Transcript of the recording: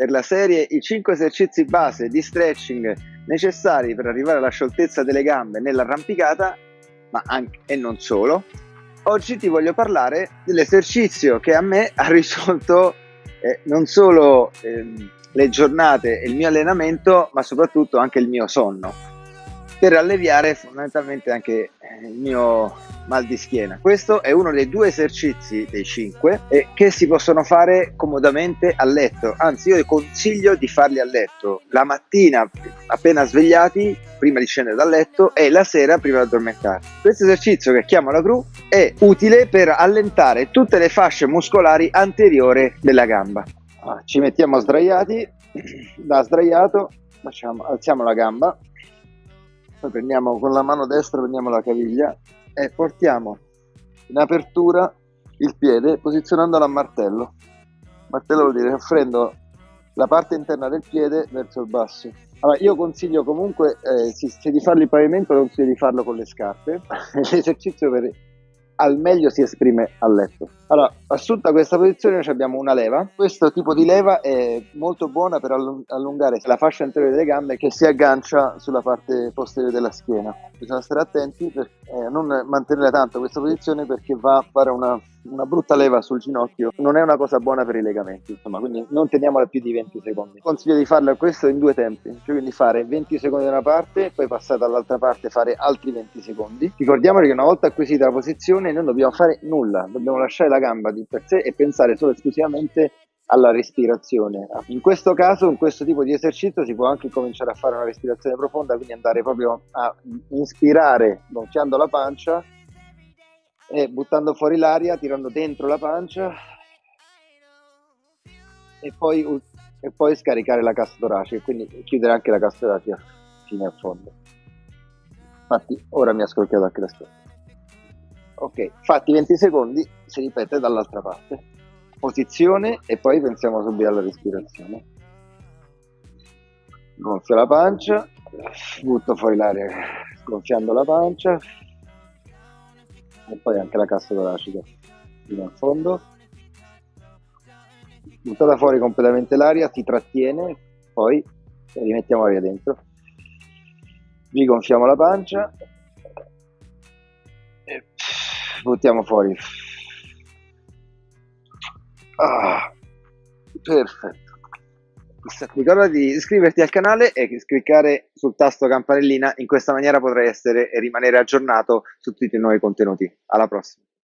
per la serie i 5 esercizi base di stretching necessari per arrivare alla scioltezza delle gambe nell'arrampicata, ma anche e non solo. Oggi ti voglio parlare dell'esercizio che a me ha risolto eh, non solo eh, le giornate e il mio allenamento, ma soprattutto anche il mio sonno per alleviare fondamentalmente anche il mio mal di schiena. Questo è uno dei due esercizi dei cinque eh, che si possono fare comodamente a letto, anzi io consiglio di farli a letto la mattina appena svegliati, prima di scendere dal letto e la sera prima di addormentarsi. Questo esercizio che chiamo la gru è utile per allentare tutte le fasce muscolari anteriore della gamba. Ah, ci mettiamo sdraiati, da sdraiato facciamo, alziamo la gamba poi prendiamo con la mano destra prendiamo la caviglia e portiamo in apertura il piede posizionandolo a martello. Martello vuol dire offrendo la parte interna del piede verso il basso. Allora, io consiglio comunque eh, se di farlo in pavimento consiglio di farlo con le scarpe. L'esercizio per al meglio si esprime a letto. Allora, assunta questa posizione abbiamo una leva, questo tipo di leva è molto buona per allungare la fascia anteriore delle gambe che si aggancia sulla parte posteriore della schiena. Bisogna stare attenti per eh, non mantenere tanto questa posizione perché va a fare una una brutta leva sul ginocchio non è una cosa buona per i legamenti, insomma, quindi non teniamola più di 20 secondi. Consiglio di farlo questo in due tempi, cioè quindi fare 20 secondi da una parte, poi passare dall'altra parte e fare altri 20 secondi. Ricordiamoci che una volta acquisita la posizione non dobbiamo fare nulla, dobbiamo lasciare la gamba di per sé e pensare solo esclusivamente alla respirazione. In questo caso, in questo tipo di esercizio, si può anche cominciare a fare una respirazione profonda, quindi andare proprio a inspirare gonfiando la pancia e buttando fuori l'aria, tirando dentro la pancia e poi, e poi scaricare la cassa toracica, quindi chiudere anche la cassa toracica fino a fondo. Infatti ora mi ha scrocchiato anche la schiena. Ok, fatti 20 secondi, si ripete dall'altra parte. Posizione e poi pensiamo subito alla respirazione. Gonfio la pancia, butto fuori l'aria gonfiando la pancia, e poi anche la cassa toracica fino al fondo. Buttata fuori completamente l'aria si trattiene poi rimettiamo l'aria dentro. Rigonfiamo la pancia. E buttiamo fuori. Ah, perfetto Ricorda di iscriverti al canale e cliccare sul tasto campanellina, in questa maniera potrai essere e rimanere aggiornato su tutti i nuovi contenuti. Alla prossima!